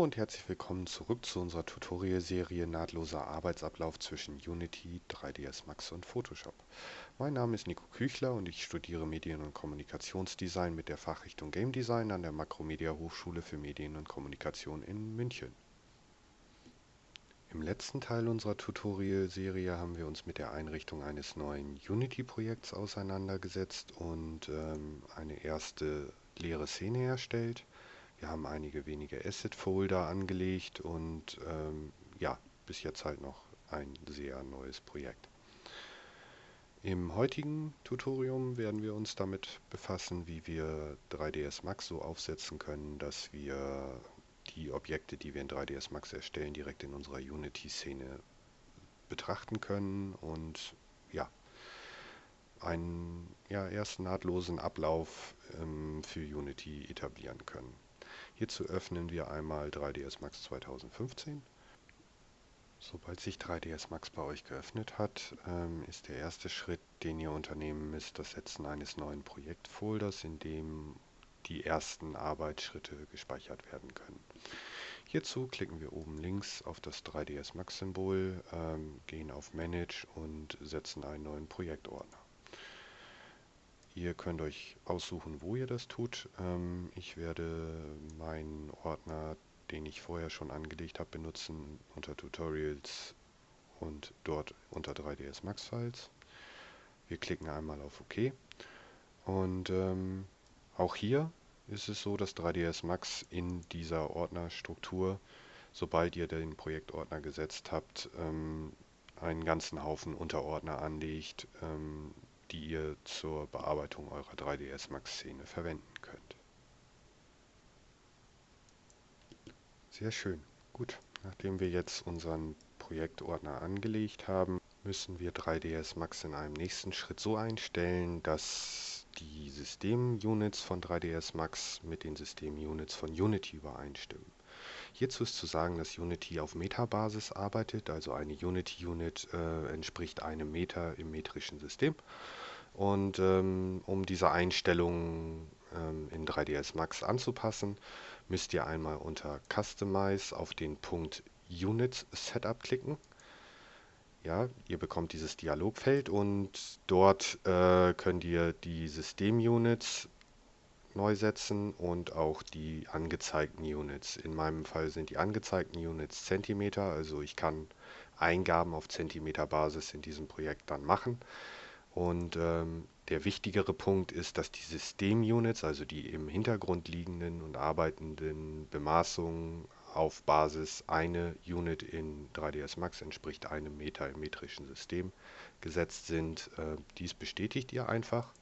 Und herzlich willkommen zurück zu unserer Tutorial-Serie Nahtloser Arbeitsablauf zwischen Unity, 3ds Max und Photoshop. Mein Name ist Nico Küchler und ich studiere Medien- und Kommunikationsdesign mit der Fachrichtung Game Design an der Makromedia Hochschule für Medien und Kommunikation in München. Im letzten Teil unserer Tutorial-Serie haben wir uns mit der Einrichtung eines neuen Unity-Projekts auseinandergesetzt und ähm, eine erste leere Szene erstellt. Wir haben einige wenige Asset-Folder angelegt und ähm, ja, bis jetzt halt noch ein sehr neues Projekt. Im heutigen Tutorium werden wir uns damit befassen, wie wir 3ds Max so aufsetzen können, dass wir die Objekte, die wir in 3ds Max erstellen, direkt in unserer Unity-Szene betrachten können und ja, einen ja, erst nahtlosen Ablauf ähm, für Unity etablieren können. Hierzu öffnen wir einmal 3ds Max 2015. Sobald sich 3ds Max bei euch geöffnet hat, ähm, ist der erste Schritt, den ihr unternehmen müsst, das Setzen eines neuen Projektfolders, in dem die ersten Arbeitsschritte gespeichert werden können. Hierzu klicken wir oben links auf das 3ds Max Symbol, ähm, gehen auf Manage und setzen einen neuen Projektordner. Ihr könnt euch aussuchen, wo ihr das tut. Ähm, ich werde meinen Ordner, den ich vorher schon angelegt habe, benutzen unter Tutorials und dort unter 3ds Max Files. Wir klicken einmal auf OK und ähm, auch hier ist es so, dass 3ds Max in dieser Ordnerstruktur, sobald ihr den Projektordner gesetzt habt, ähm, einen ganzen Haufen Unterordner anlegt, ähm, die ihr zur Bearbeitung eurer 3ds Max Szene verwenden könnt. Sehr schön. Gut, nachdem wir jetzt unseren Projektordner angelegt haben, müssen wir 3ds Max in einem nächsten Schritt so einstellen, dass die Systemunits von 3ds Max mit den Systemunits von Unity übereinstimmen. Hierzu ist zu sagen, dass Unity auf Meta-Basis arbeitet, also eine Unity-Unit äh, entspricht einem Meter im metrischen System. Und ähm, um diese Einstellungen ähm, in 3ds Max anzupassen, müsst ihr einmal unter Customize auf den Punkt Units Setup klicken. Ja, ihr bekommt dieses Dialogfeld und dort äh, könnt ihr die Systemunits neu setzen und auch die angezeigten Units. In meinem Fall sind die angezeigten Units Zentimeter, also ich kann Eingaben auf Zentimeter Basis in diesem Projekt dann machen. Und ähm, der wichtigere Punkt ist, dass die Systemunits, also die im Hintergrund liegenden und arbeitenden Bemaßungen auf Basis eine Unit in 3ds Max entspricht einem Meter im metrischen System gesetzt sind. Äh, dies bestätigt ihr einfach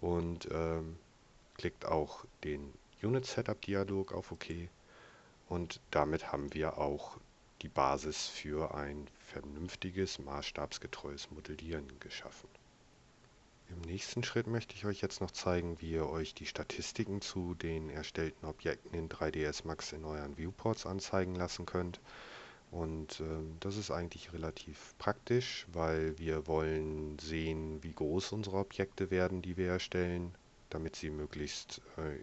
und ähm, klickt auch den Unit Setup Dialog auf OK und damit haben wir auch die Basis für ein vernünftiges, maßstabsgetreues Modellieren geschaffen. Im nächsten Schritt möchte ich euch jetzt noch zeigen, wie ihr euch die Statistiken zu den erstellten Objekten in 3ds Max in euren Viewports anzeigen lassen könnt. Und äh, das ist eigentlich relativ praktisch, weil wir wollen sehen, wie groß unsere Objekte werden, die wir erstellen, damit sie möglichst äh,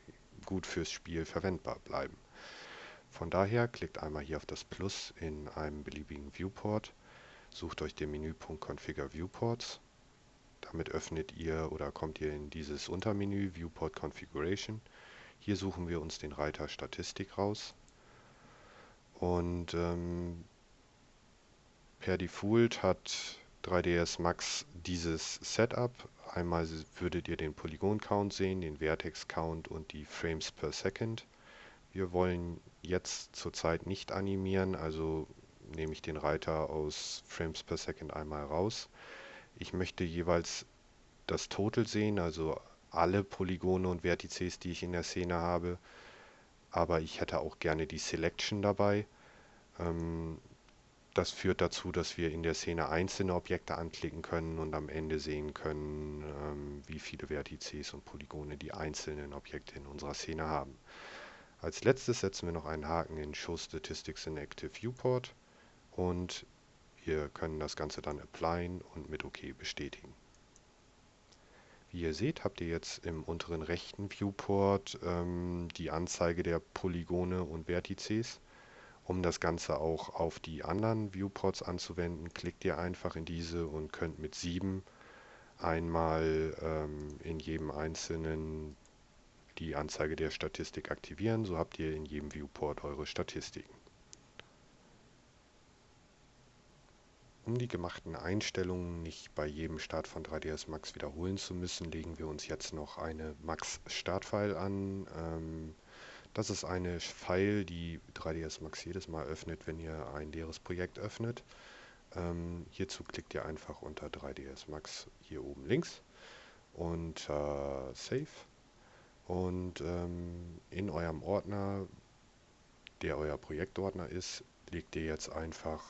gut fürs Spiel verwendbar bleiben. Von daher klickt einmal hier auf das Plus in einem beliebigen Viewport, sucht euch den Menüpunkt Configure Viewports. Damit öffnet ihr oder kommt ihr in dieses Untermenü Viewport Configuration. Hier suchen wir uns den Reiter Statistik raus. Und ähm, per Default hat 3ds Max dieses Setup. Einmal würdet ihr den Polygon Count sehen, den Vertex Count und die Frames per Second. Wir wollen jetzt zurzeit nicht animieren, also nehme ich den Reiter aus Frames per Second einmal raus. Ich möchte jeweils das Total sehen, also alle Polygone und Vertices, die ich in der Szene habe. Aber ich hätte auch gerne die Selection dabei. Ähm, das führt dazu, dass wir in der Szene einzelne Objekte anklicken können und am Ende sehen können, ähm, wie viele Vertices und Polygone die einzelnen Objekte in unserer Szene haben. Als letztes setzen wir noch einen Haken in Show Statistics in Active Viewport und wir können das Ganze dann applyen und mit OK bestätigen. Wie ihr seht, habt ihr jetzt im unteren rechten Viewport ähm, die Anzeige der Polygone und Vertices. Um das Ganze auch auf die anderen Viewports anzuwenden, klickt ihr einfach in diese und könnt mit 7 einmal ähm, in jedem einzelnen die Anzeige der Statistik aktivieren. So habt ihr in jedem Viewport eure Statistiken. Um die gemachten Einstellungen nicht bei jedem Start von 3ds Max wiederholen zu müssen, legen wir uns jetzt noch eine Max-Startfile an. Ähm, das ist eine File, die 3ds Max jedes Mal öffnet, wenn ihr ein leeres Projekt öffnet. Ähm, hierzu klickt ihr einfach unter 3ds Max hier oben links und äh, Save. Und ähm, in eurem Ordner, der euer Projektordner ist, legt ihr jetzt einfach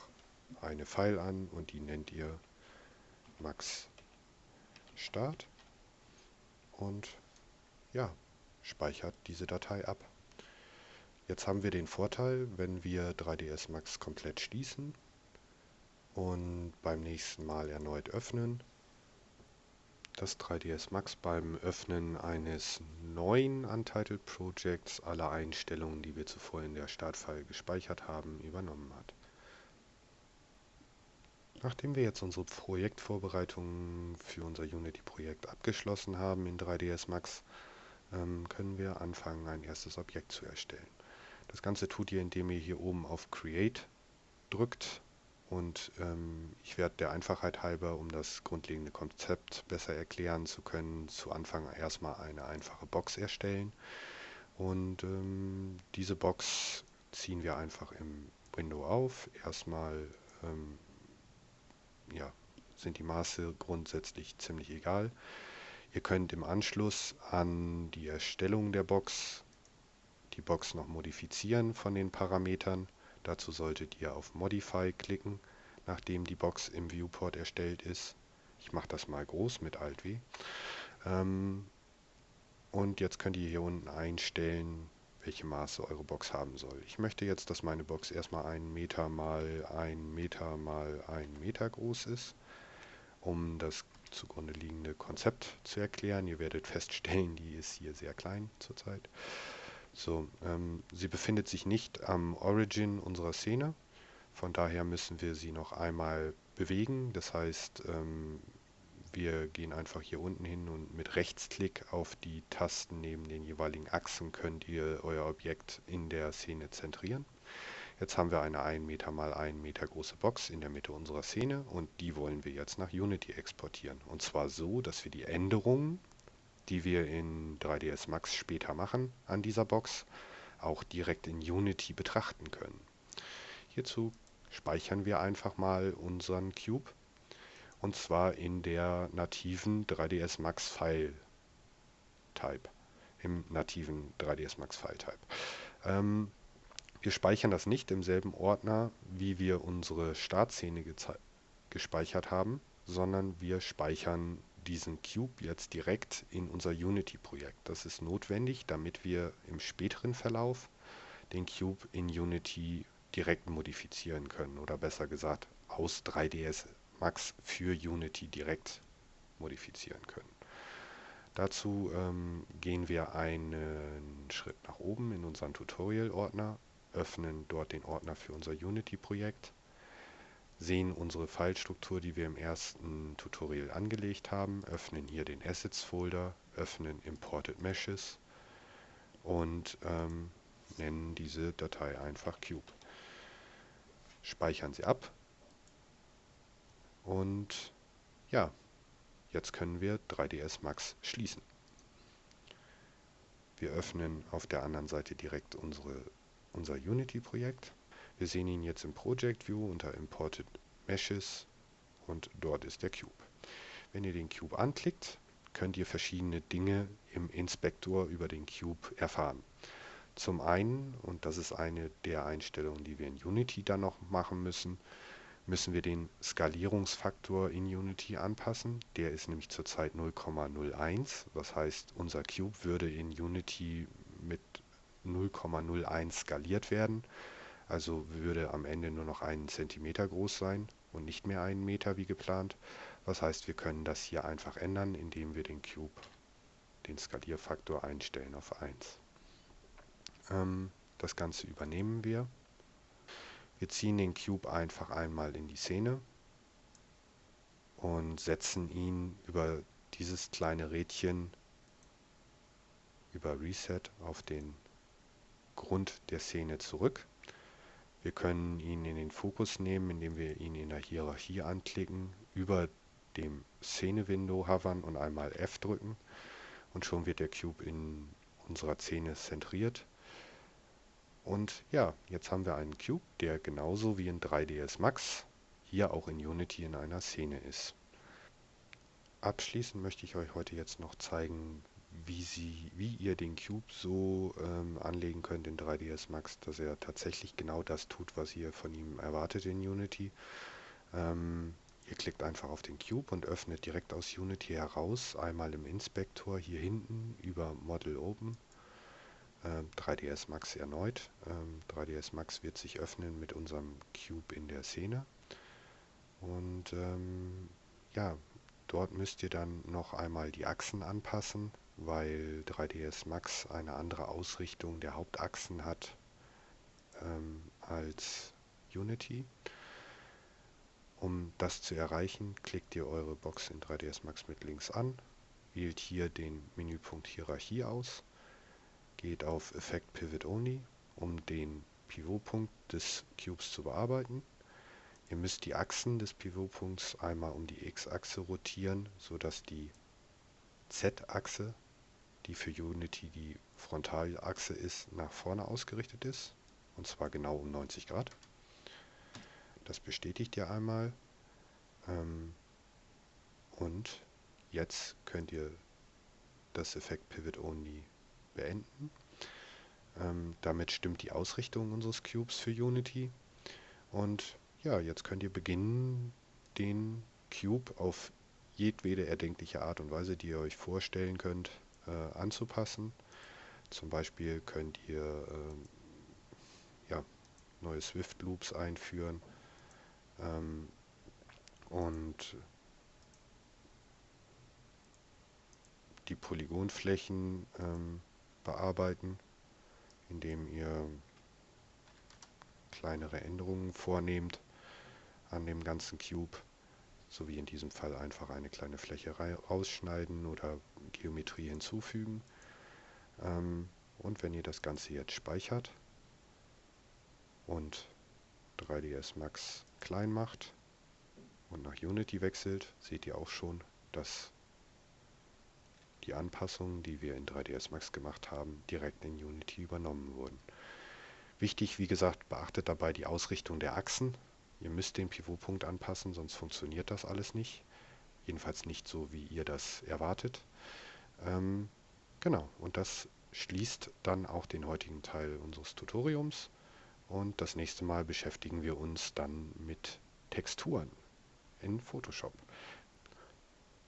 eine File an und die nennt ihr max start und ja, speichert diese Datei ab. Jetzt haben wir den Vorteil, wenn wir 3ds Max komplett schließen und beim nächsten Mal erneut öffnen, dass 3ds Max beim Öffnen eines neuen Untitled Projects alle Einstellungen, die wir zuvor in der Startfile gespeichert haben, übernommen hat. Nachdem wir jetzt unsere Projektvorbereitungen für unser Unity-Projekt abgeschlossen haben in 3ds Max, ähm, können wir anfangen, ein erstes Objekt zu erstellen. Das Ganze tut ihr, indem ihr hier oben auf Create drückt und ähm, ich werde der Einfachheit halber, um das grundlegende Konzept besser erklären zu können, zu Anfang erstmal eine einfache Box erstellen. Und ähm, diese Box ziehen wir einfach im Window auf. Erstmal ähm, ja, sind die Maße grundsätzlich ziemlich egal. Ihr könnt im Anschluss an die Erstellung der Box die Box noch modifizieren von den Parametern. Dazu solltet ihr auf Modify klicken, nachdem die Box im Viewport erstellt ist. Ich mache das mal groß mit Alt W. Ähm, und jetzt könnt ihr hier unten einstellen, welche Maße eure Box haben soll. Ich möchte jetzt, dass meine Box erstmal 1 Meter mal 1 Meter mal 1 Meter groß ist, um das zugrunde liegende Konzept zu erklären. Ihr werdet feststellen, die ist hier sehr klein zurzeit. So, ähm, sie befindet sich nicht am Origin unserer Szene. Von daher müssen wir sie noch einmal bewegen. Das heißt, ähm, wir gehen einfach hier unten hin und mit Rechtsklick auf die Tasten neben den jeweiligen Achsen könnt ihr euer Objekt in der Szene zentrieren. Jetzt haben wir eine 1 Meter mal 1 Meter große Box in der Mitte unserer Szene und die wollen wir jetzt nach Unity exportieren. Und zwar so, dass wir die Änderungen, die wir in 3ds Max später machen an dieser Box, auch direkt in Unity betrachten können. Hierzu speichern wir einfach mal unseren Cube und zwar in der nativen 3ds Max File Type. Im nativen 3ds Max File Type. Ähm, wir speichern das nicht im selben Ordner, wie wir unsere Startszene gespeichert haben, sondern wir speichern diesen Cube jetzt direkt in unser Unity-Projekt. Das ist notwendig, damit wir im späteren Verlauf den Cube in Unity direkt modifizieren können oder besser gesagt aus 3ds Max für Unity direkt modifizieren können. Dazu ähm, gehen wir einen Schritt nach oben in unseren Tutorial-Ordner, öffnen dort den Ordner für unser Unity-Projekt, sehen unsere Filestruktur, die wir im ersten Tutorial angelegt haben, öffnen hier den Assets-Folder, öffnen Imported Meshes und ähm, nennen diese Datei einfach Cube. Speichern sie ab, und ja, jetzt können wir 3ds Max schließen. Wir öffnen auf der anderen Seite direkt unsere, unser Unity-Projekt. Wir sehen ihn jetzt im Project View unter Imported Meshes und dort ist der Cube. Wenn ihr den Cube anklickt, könnt ihr verschiedene Dinge im Inspektor über den Cube erfahren. Zum einen, und das ist eine der Einstellungen, die wir in Unity dann noch machen müssen, müssen wir den Skalierungsfaktor in Unity anpassen. Der ist nämlich zurzeit 0,01. Das heißt, unser Cube würde in Unity mit 0,01 skaliert werden. Also würde am Ende nur noch einen Zentimeter groß sein und nicht mehr einen Meter wie geplant. Was heißt, wir können das hier einfach ändern, indem wir den Cube, den Skalierfaktor einstellen auf 1. Ähm, das Ganze übernehmen wir. Wir ziehen den Cube einfach einmal in die Szene und setzen ihn über dieses kleine Rädchen über Reset auf den Grund der Szene zurück. Wir können ihn in den Fokus nehmen, indem wir ihn in der Hierarchie anklicken, über dem Szene-Window hovern und einmal F drücken und schon wird der Cube in unserer Szene zentriert. Und ja, jetzt haben wir einen Cube, der genauso wie in 3ds Max hier auch in Unity in einer Szene ist. Abschließend möchte ich euch heute jetzt noch zeigen, wie, sie, wie ihr den Cube so ähm, anlegen könnt in 3ds Max, dass er tatsächlich genau das tut, was ihr von ihm erwartet in Unity. Ähm, ihr klickt einfach auf den Cube und öffnet direkt aus Unity heraus, einmal im Inspektor hier hinten über Model Open, äh, 3ds Max erneut. Ähm, 3ds Max wird sich öffnen mit unserem Cube in der Szene. Und ähm, ja, dort müsst ihr dann noch einmal die Achsen anpassen weil 3ds Max eine andere Ausrichtung der Hauptachsen hat ähm, als Unity. Um das zu erreichen, klickt ihr eure Box in 3ds Max mit links an, wählt hier den Menüpunkt Hierarchie aus, geht auf Effect Pivot Only, um den Pivotpunkt des Cubes zu bearbeiten. Ihr müsst die Achsen des Pivotpunkts einmal um die x-Achse rotieren, sodass die z-Achse die für Unity die Frontalachse ist, nach vorne ausgerichtet ist. Und zwar genau um 90 Grad. Das bestätigt ihr einmal. Ähm, und jetzt könnt ihr das Effekt Pivot Only beenden. Ähm, damit stimmt die Ausrichtung unseres Cubes für Unity. Und ja, jetzt könnt ihr beginnen, den Cube auf jedwede erdenkliche Art und Weise, die ihr euch vorstellen könnt, äh, anzupassen. Zum Beispiel könnt ihr äh, ja, neue Swift Loops einführen ähm, und die Polygonflächen ähm, bearbeiten, indem ihr kleinere Änderungen vornehmt an dem ganzen Cube so wie in diesem Fall einfach eine kleine Fläche rausschneiden oder Geometrie hinzufügen. Ähm, und wenn ihr das Ganze jetzt speichert und 3ds Max klein macht und nach Unity wechselt, seht ihr auch schon, dass die Anpassungen, die wir in 3ds Max gemacht haben, direkt in Unity übernommen wurden. Wichtig, wie gesagt, beachtet dabei die Ausrichtung der Achsen. Ihr müsst den Pivotpunkt anpassen, sonst funktioniert das alles nicht. Jedenfalls nicht so, wie ihr das erwartet. Ähm, genau, und das schließt dann auch den heutigen Teil unseres Tutoriums. Und das nächste Mal beschäftigen wir uns dann mit Texturen in Photoshop.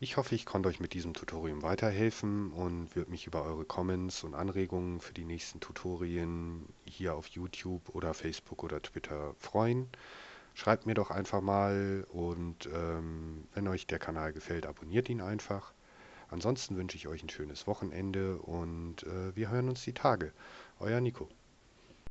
Ich hoffe, ich konnte euch mit diesem Tutorium weiterhelfen und würde mich über eure Comments und Anregungen für die nächsten Tutorien hier auf YouTube oder Facebook oder Twitter freuen. Schreibt mir doch einfach mal und ähm, wenn euch der Kanal gefällt, abonniert ihn einfach. Ansonsten wünsche ich euch ein schönes Wochenende und äh, wir hören uns die Tage. Euer Nico.